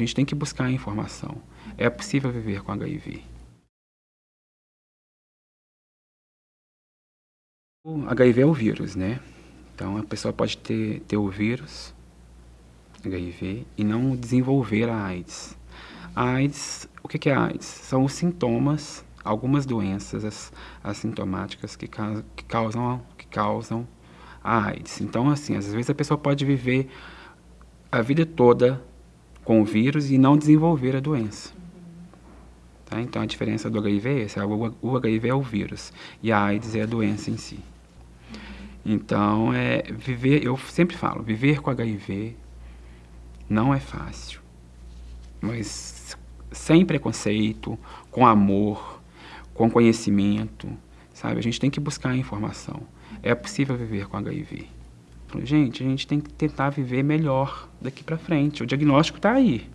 A gente tem que buscar a informação. É possível viver com HIV. O HIV é o vírus, né? Então a pessoa pode ter, ter o vírus, HIV, e não desenvolver a AIDS. A AIDS, o que é a AIDS? São os sintomas, algumas doenças assintomáticas que, que, causam, que causam a AIDS. Então, assim, às vezes a pessoa pode viver a vida toda com o vírus e não desenvolver a doença. Tá? Então a diferença do HIV é essa, o HIV é o vírus e a AIDS é a doença em si. Então, é, viver, eu sempre falo, viver com HIV não é fácil, mas sem preconceito, com amor, com conhecimento, sabe? A gente tem que buscar a informação. É possível viver com HIV. Gente, a gente tem que tentar viver melhor daqui para frente. O diagnóstico está aí.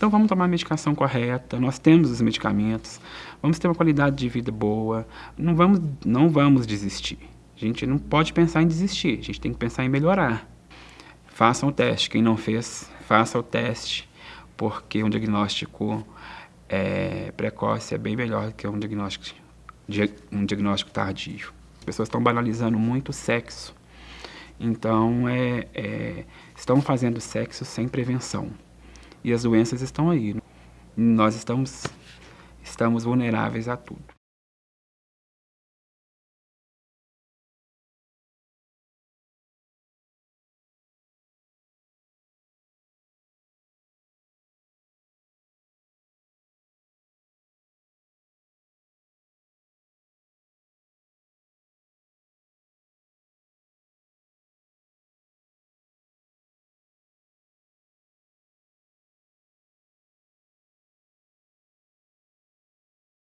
Então vamos tomar a medicação correta, nós temos os medicamentos, vamos ter uma qualidade de vida boa, não vamos, não vamos desistir. A gente não pode pensar em desistir, a gente tem que pensar em melhorar. Façam o teste, quem não fez, faça o teste, porque um diagnóstico é, precoce é bem melhor do que um diagnóstico, um diagnóstico tardio. As pessoas estão banalizando muito o sexo, então, é, é, estão fazendo sexo sem prevenção. E as doenças estão aí. Nós estamos, estamos vulneráveis a tudo.